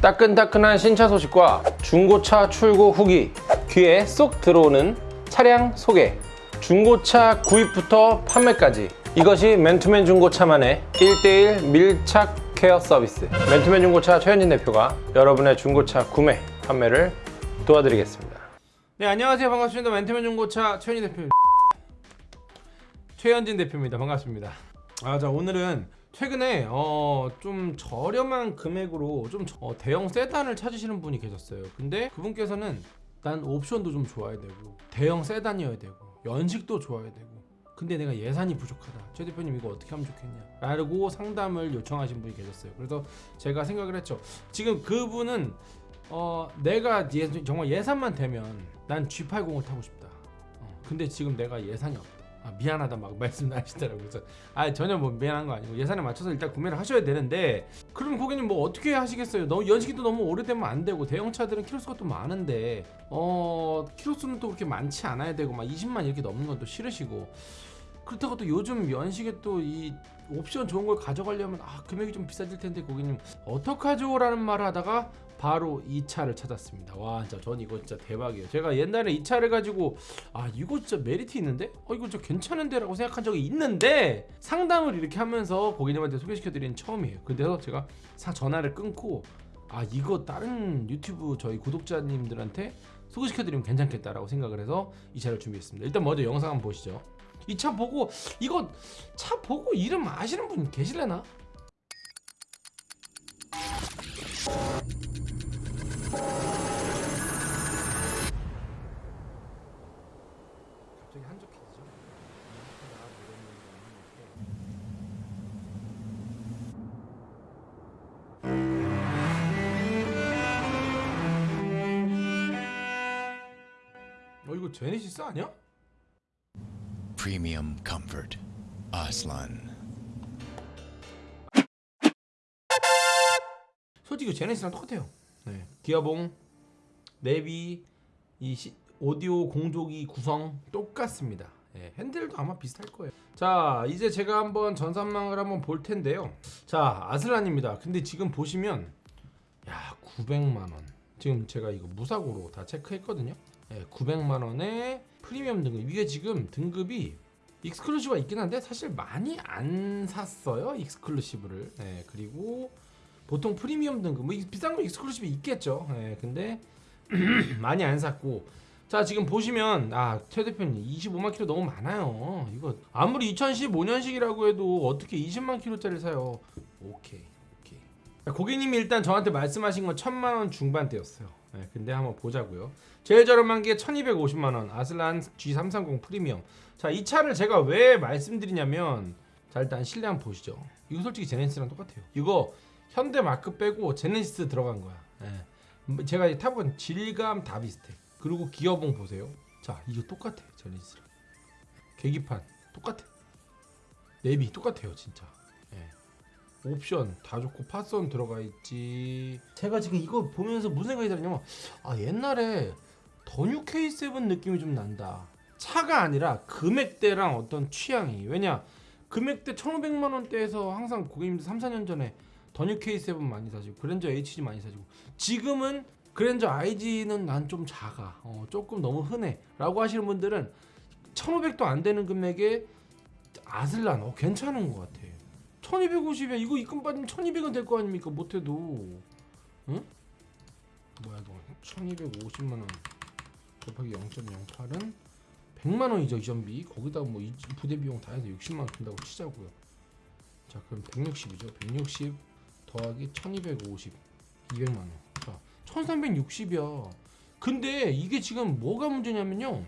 따끈따끈한 신차 소식과 중고차 출고 후기 귀에 쏙 들어오는 차량 소개. 중고차 구입부터 판매까지. 이것이 맨투맨 중고차만의 1대1 밀착 케어 서비스. 맨투맨 중고차 최현진 대표가 여러분의 중고차 구매 판매를 도와드리겠습니다. 네 안녕하세요. 반갑습니다. 맨투맨 중고차 최현진 대표 최현진 대표입니다. 반갑습니다. 아자 오늘은 최근에 어, 좀 저렴한 금액으로 좀 저- 어, 대형 세단을 찾으시는 분이 계셨어요. 근데 그분께서는 난 옵션도 좀 좋아야 되고 대형 세단이어야 되고 연식도 좋아야 되고 근데 내가 예산이 부족하다. 최 대표님 이거 어떻게 하면 좋겠냐? 라고 상담을 요청하신 분이 계셨어요. 그래서 제가 생각을 했죠. 지금 그분은 어, 내가 예, 정말 예산만 되면 난 G80을 타고 싶다. 어, 근데 지금 내가 예산이 없다. 아, 미안하다 막 말씀 하시더라고요. 그래서 아 전혀 뭐 미안한 거 아니고 예산에 맞춰서 일단 구매를 하셔야 되는데 그럼 고객님 뭐 어떻게 하시겠어요? 너무 연식도 너무 오래되면 안 되고 대형차들은 키로수가 또 많은데 어 키로수는 또 그렇게 많지 않아야 되고 막 20만 이렇게 넘는 건 또 싫으시고 그렇다고 또 요즘 연식에 또 이 옵션 좋은 걸 가져가려면 아 금액이 좀 비싸질 텐데 고객님 어떡하죠? 라는 말을 하다가 바로 이 차를 찾았습니다 와 진짜 전 이거 진짜 대박이에요 제가 옛날에 이 차를 가지고 아 이거 진짜 메리트 있는데? 어 이거 진짜 괜찮은데? 라고 생각한 적이 있는데 상담을 이렇게 하면서 고객님한테 소개시켜드리는 처음이에요 그래서 제가 사 전화를 끊고 아 이거 다른 유튜브 저희 구독자님들한테 소개시켜드리면 괜찮겠다라고 생각을 해서 이 차를 준비했습니다 일단 먼저 영상 한번 보시죠 이 차 보고 이거 차 보고 이름 아시는 분 계실래나? 이거 제네시스 아니야? Premium comfort. Aslan. 솔직히 제네시스랑 똑같아요. 네. 기어봉, 내비, 이 시, 오디오 공조기 구성 똑같습니다. 예, 핸들도 아마 비슷할 거예요. 자, 이제 제가 한번 전산망을 한번 볼 텐데요. 자, 아슬란입니다. 근데 지금 보시면 야, 900만 원. 지금 제가 이거 무사고로 다 체크했거든요. 예, 900만 원에 프리미엄 등급. 이게 지금 등급이 exclusive가 있긴 한데 사실 많이 안 샀어요. exclusive를. 예, 그리고 보통 프리미엄 등급 뭐 비싼 거 exclusive 있겠죠. 예, 근데 많이 안 샀고 자 지금 보시면 아 최 대표님 25만 킬로 너무 많아요. 이거 아무리 2015년식이라고 해도 어떻게 20만 킬로짜리 사요? 오케이 오케이. 자, 고객님이 일단 저한테 말씀하신 건 1000만 원 중반대였어요. 예, 근데 한번 보자고요. 제일 저렴한 게 1250만 원 아슬란 G330 프리미엄. 자 이 차를 제가 왜 말씀드리냐면 자 일단 실내 한번 보시죠. 이거 솔직히 제네시스랑 똑같아요. 이거 현대 마크 빼고 제네시스 들어간 거야. 예. 제가 타본 질감 다 비슷해. 그리고 기어봉 보세요. 자, 이거 똑같아. 제네시스랑. 계기판 똑같아. 내비 똑같아요, 진짜. 예. 옵션 다 좋고 파선 들어가 있지. 제가 지금 이거 보면서 무슨 생각이 들었냐면 아, 옛날에 더뉴 K7 느낌이 좀 난다. 차가 아니라 금액대랑 어떤 취향이. 왜냐? 금액대 1,500만 원대에서 항상 고객님들 3, 4년 전에 더뉴 K7 많이 사시고 그랜저 HG 많이 사시고 지금은 그랜저 IG는 난 좀 작아 어, 조금 너무 흔해 라고 하시는 분들은 1500도 안 되는 금액에 아슬란 어, 괜찮은 것 같아 1250에 이거 입금 받으면 1200은 될 거 아닙니까 못해도 응? 뭐야 너 1250만원 곱하기 0.08은 100만 원이죠 이전비 거기다 뭐 이- 부대 비용 다 해서 60만 원 든다고 치자고요 자 그럼 160이죠 160 더하기 1250 200만 원. 자, 1360이야. 근데 이게 지금 뭐가 문제냐면요.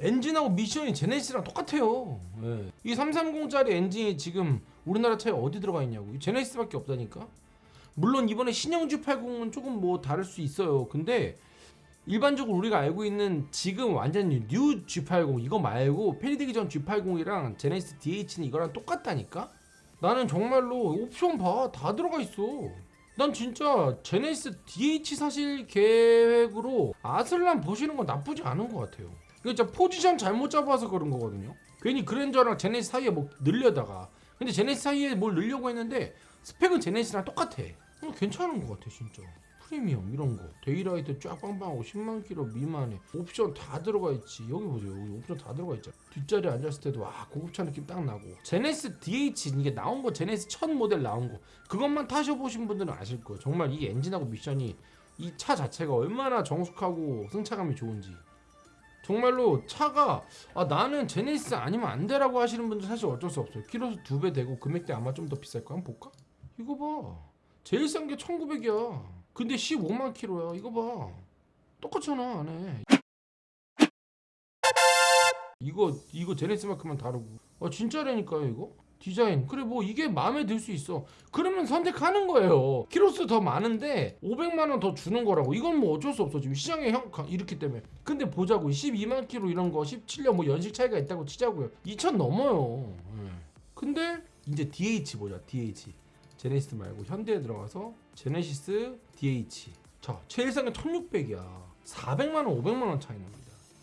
엔진하고 미션이 제네시스랑 똑같아요. 예. 이 330짜리 엔진이 지금 우리나라 차에 어디 들어가 있냐고. 이 제네시스밖에 없다니까. 물론 이번에 신형 G80은 조금 뭐 다를 수 있어요. 근데 일반적으로 우리가 알고 있는 지금 완전 뉴 G80 이거 말고 페리되기 전 G80이랑 제네시스 DH는 이거랑 똑같다니까? 나는 정말로 옵션 봐. 다 들어가 있어. 난 진짜 제네시스 DH 사실 계획으로 아슬란 보시는 건 나쁘지 않은 것 같아요. 이거 진짜 포지션 잘못 잡아서 그런 거거든요. 괜히 그랜저랑 제네시스 사이에 뭐 넣을려다가. 근데 제네시스 사이에 뭘 넣을려고 했는데 스펙은 제네시스랑 똑같아. 어, 괜찮은 것 같아 진짜. 프리미엄 이런 거. daylight 쫙 빵빵하고 10만 킬로 미만에 옵션 다 들어가 있지. 여기 보세요. 여기 옵션 다 들어가 있잖아. 뒷자리에 앉았을 때도 와 고급차 느낌 딱 나고. 제네시스 DH 이게 나온 거 제네시스 첫 모델 나온 거. 그것만 타셔보신 분들은 아실 거예요. 정말 이 엔진하고 미션이 이 차 자체가 얼마나 정숙하고 승차감이 좋은지 정말로 차가 아 나는 제네시스 아니면 안 돼라고 하시는 분들 사실 어쩔 수 없어요. 키로수 두 배 되고 금액대 아마 좀 더 비쌀 거 한번 볼까? 이거 봐. 제일 싼 게 1900이야. 근데 15만 킬로야. 이거 봐. 똑같잖아 안에. 이거 이거 제네시스만큼만 다르고. 아 진짜라니까요 이거 디자인. 그래 뭐 이게 마음에 들 수 있어. 그러면 선택하는 거예요. 키로수 더 많은데 500만 원 더 주는 거라고. 이건 뭐 어쩔 수 없어. 지금 시장에 형 이렇기 때문에. 근데 보자고. 12만 킬로 이런 거 17년 뭐 연식 차이가 있다고 치자고요. 2천 넘어요. 예. 근데 이제 DH 보자. DH 제네시스 말고 현대에 들어가서 제네시스 DH 자게 1600이야. 400만 원 500만 원 차이 납니다.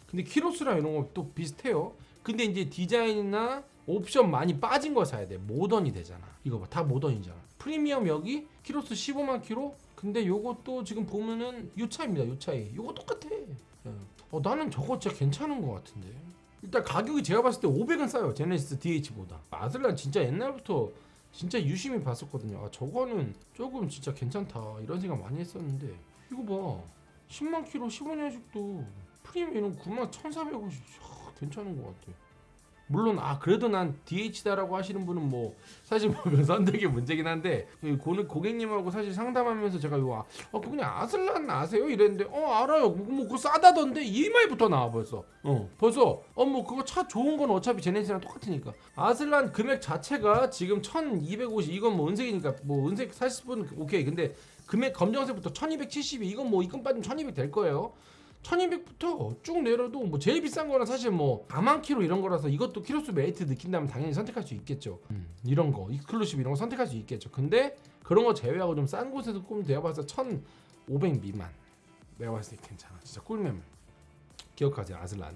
근데 키로수랑 이런 거 또 비슷해요. 근데 이제 디자인이나 옵션 많이 빠진 거 사야 돼. 모던이 되잖아. 이거 봐. 다 모던이잖아. 프리미엄 여기 키로수 15만 키로? 근데 요것도 지금 보면은 요 차입니다 요 차이 요거 똑같아. 예. 어 나는 저거 진짜 괜찮은 거 같은데. 일단 가격이 제가 봤을 때 500은 싸요 제네시스 DH보다. 아슬란 진짜 옛날부터 진짜 유심히 봤었거든요. 아 저거는 조금 진짜 괜찮다. 이런 생각 많이 했었는데. 이거 봐. 10만 키로 15년식도 프리미엄 9만 1,450 괜찮은 것 같아 물론 아 그래도 난 DH다라고 하시는 분은 뭐 사실 뭐 선택의 문제긴 한데 그 고, 고객님하고 사실 상담하면서 제가 이거 아, 어 그냥 아슬란 아세요? 이랬는데 어 알아요. 뭐, 뭐 그거 싸다던데? EMI부터 나와 벌써. 어. 벌써 어 뭐 그거 차 좋은 건 어차피 제네시스랑 똑같으니까. 아슬란 금액 자체가 지금 1250 이건 뭐 은색이니까 뭐 은색 사실 분 오케이. 근데 금액 검정색부터 1270이 이건 뭐 이건 빠지면 1200 될 거예요 1200부터 쭉 내려도 뭐 제일 비싼 거는 사실 뭐 4만 킬로 이런 거라서 이것도 키로수 메리트 느낀다면 당연히 선택할 수 있겠죠. 이런 거 exclusive 이런 거 선택할 수 있겠죠. 근데 그런 거 제외하고 좀 싼 곳에서 꼼 내가 봐서 1,500 미만. 내가 봤을 때 괜찮아. 진짜 꿀매물. 기억하세요. 아슬란.